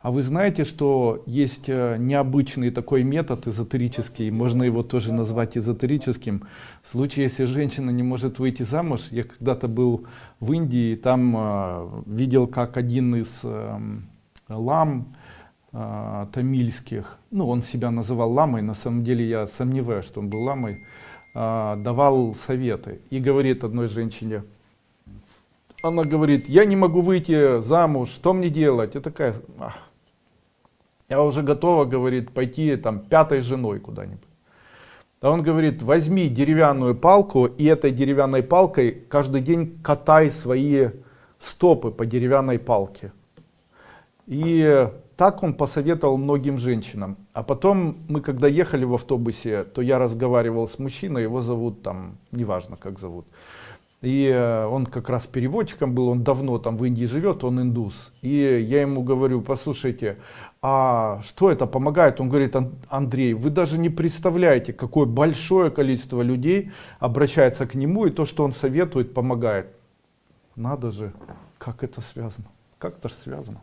А вы знаете, что есть э, необычный такой метод эзотерический, можно его тоже назвать эзотерическим. В случае, если женщина не может выйти замуж, я когда-то был в Индии, там э, видел, как один из э, лам э, тамильских, ну он себя называл ламой, на самом деле я сомневаюсь, что он был ламой, э, давал советы и говорит одной женщине, она говорит, я не могу выйти замуж, что мне делать? Я такая, ах, я уже готова, говорит, пойти там пятой женой куда-нибудь. А он говорит, возьми деревянную палку и этой деревянной палкой каждый день катай свои стопы по деревянной палке. И так он посоветовал многим женщинам. А потом мы когда ехали в автобусе, то я разговаривал с мужчиной, его зовут там, неважно как зовут. И э, он как раз переводчиком был, он давно там в Индии живет, он индус. И я ему говорю, послушайте, а что это помогает? Он говорит, Андрей, вы даже не представляете, какое большое количество людей обращается к нему, и то, что он советует, помогает. Надо же, как это связано? Как это же связано?